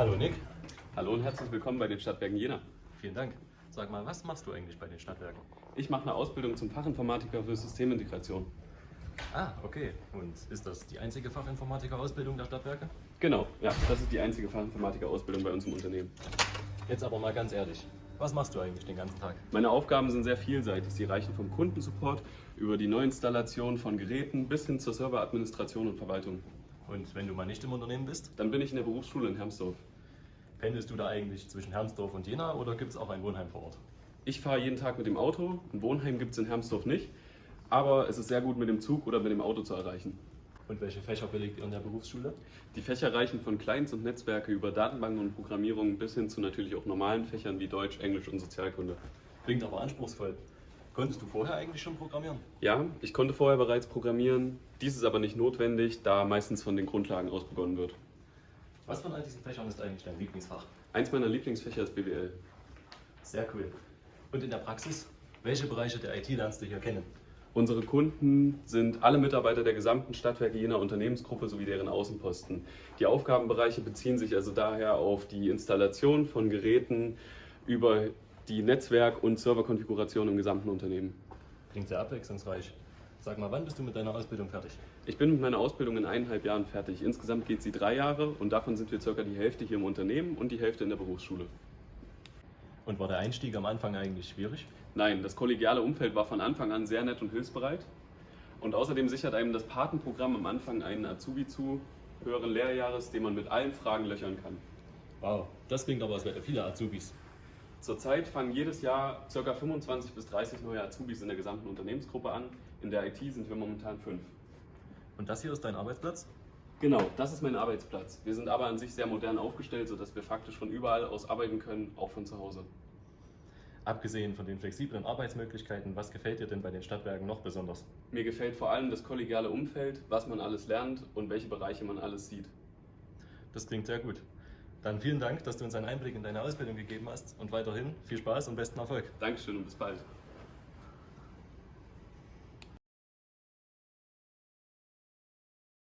Hallo Nick. Hallo und herzlich willkommen bei den Stadtwerken Jena. Vielen Dank. Sag mal, was machst du eigentlich bei den Stadtwerken? Ich mache eine Ausbildung zum Fachinformatiker für Systemintegration. Ah, okay. Und ist das die einzige Fachinformatiker-Ausbildung der Stadtwerke? Genau, ja, das ist die einzige Fachinformatiker-Ausbildung bei uns im Unternehmen. Jetzt aber mal ganz ehrlich. Was machst du eigentlich den ganzen Tag? Meine Aufgaben sind sehr vielseitig. Sie reichen vom Kundensupport über die Neuinstallation von Geräten bis hin zur Serveradministration und Verwaltung. Und wenn du mal nicht im Unternehmen bist, Dann bin ich in der Berufsschule in Hermsdorf. pendelst du da eigentlich zwischen Hermsdorf und Jena oder gibt es auch ein Wohnheim vor Ort? Ich fahre jeden Tag mit dem Auto. Ein Wohnheim gibt es in Hermsdorf nicht. Aber es ist sehr gut mit dem Zug oder mit dem Auto zu erreichen. Und welche Fächer belegt ihr in der Berufsschule? Die Fächer reichen von Clients und Netzwerke über Datenbanken und Programmierung bis hin zu natürlich auch normalen Fächern wie Deutsch, Englisch und Sozialkunde. Klingt aber anspruchsvoll. Konntest du vorher eigentlich schon programmieren? Ja, ich konnte vorher bereits programmieren. Dies ist aber nicht notwendig, da meistens von den Grundlagen aus begonnen wird. Was von all diesen Fächern ist eigentlich dein Lieblingsfach? Eins meiner Lieblingsfächer ist BWL. Sehr cool. Und in der Praxis, welche Bereiche der IT lernst du hier kennen? Unsere Kunden sind alle Mitarbeiter der gesamten Stadtwerke jener Unternehmensgruppe sowie deren Außenposten. Die Aufgabenbereiche beziehen sich also daher auf die Installation von Geräten über die Netzwerk- und Serverkonfiguration im gesamten Unternehmen. Klingt sehr abwechslungsreich. Sag mal, wann bist du mit deiner Ausbildung fertig? Ich bin mit meiner Ausbildung in eineinhalb Jahren fertig. Insgesamt geht sie drei Jahre und davon sind wir circa die Hälfte hier im Unternehmen und die Hälfte in der Berufsschule. Und war der Einstieg am Anfang eigentlich schwierig? Nein, das kollegiale Umfeld war von Anfang an sehr nett und hilfsbereit. Und außerdem sichert einem das Patenprogramm am Anfang einen Azubi zu, höheren Lehrjahres, den man mit allen Fragen löchern kann. Wow, das klingt aber, als wäre viele Azubis. Zurzeit fangen jedes Jahr ca. 25 bis 30 neue Azubis in der gesamten Unternehmensgruppe an. In der IT sind wir momentan fünf. Und das hier ist dein Arbeitsplatz? Genau, das ist mein Arbeitsplatz. Wir sind aber an sich sehr modern aufgestellt, sodass wir faktisch von überall aus arbeiten können, auch von zu Hause. Abgesehen von den flexiblen Arbeitsmöglichkeiten, was gefällt dir denn bei den Stadtwerken noch besonders? Mir gefällt vor allem das kollegiale Umfeld, was man alles lernt und welche Bereiche man alles sieht. Das klingt sehr gut. Dann vielen Dank, dass du uns einen Einblick in deine Ausbildung gegeben hast und weiterhin viel Spaß und besten Erfolg. Dankeschön und bis bald.